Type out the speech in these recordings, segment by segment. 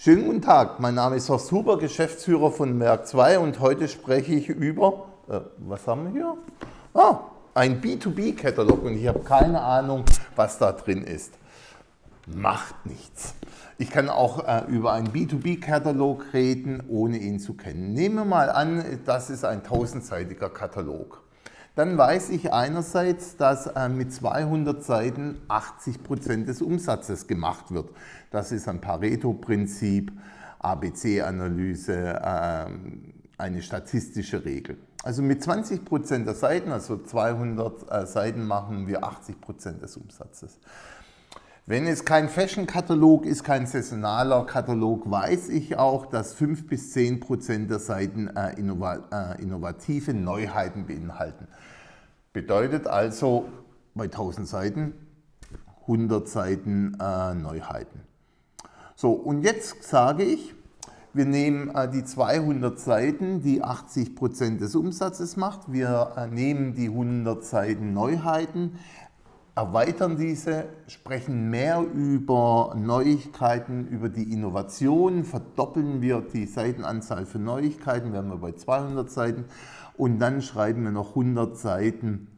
Schönen guten Tag, mein Name ist Horst Huber, Geschäftsführer von Merck 2 und heute spreche ich über, äh, was haben wir hier? Ah, ein B2B-Katalog und ich habe keine Ahnung, was da drin ist. Macht nichts. Ich kann auch äh, über einen B2B-Katalog reden, ohne ihn zu kennen. Nehmen wir mal an, das ist ein tausendseitiger Katalog. Dann weiß ich einerseits, dass äh, mit 200 Seiten 80 Prozent des Umsatzes gemacht wird. Das ist ein Pareto-Prinzip, ABC-Analyse, äh, eine statistische Regel. Also mit 20 Prozent der Seiten, also 200 äh, Seiten, machen wir 80 Prozent des Umsatzes. Wenn es kein Fashion-Katalog ist, kein saisonaler Katalog, weiß ich auch, dass 5 bis 10 Prozent der Seiten äh, äh, innovative Neuheiten beinhalten. Bedeutet also bei 1000 Seiten 100 Seiten äh, Neuheiten. So, und jetzt sage ich, wir nehmen die 200 Seiten, die 80 Prozent des Umsatzes macht. Wir nehmen die 100 Seiten Neuheiten, erweitern diese, sprechen mehr über Neuigkeiten, über die Innovation, verdoppeln wir die Seitenanzahl für Neuigkeiten, wären wir bei 200 Seiten und dann schreiben wir noch 100 Seiten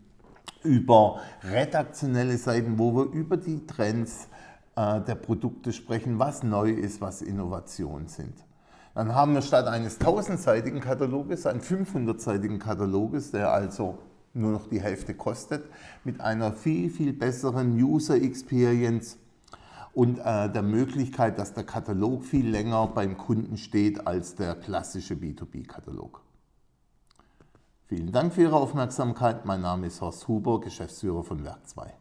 über redaktionelle Seiten, wo wir über die Trends äh, der Produkte sprechen, was neu ist, was Innovationen sind. Dann haben wir statt eines 1000-seitigen Kataloges einen 500-seitigen Kataloges, der also nur noch die Hälfte kostet, mit einer viel, viel besseren User Experience und äh, der Möglichkeit, dass der Katalog viel länger beim Kunden steht als der klassische B2B-Katalog. Vielen Dank für Ihre Aufmerksamkeit. Mein Name ist Horst Huber, Geschäftsführer von Werk 2.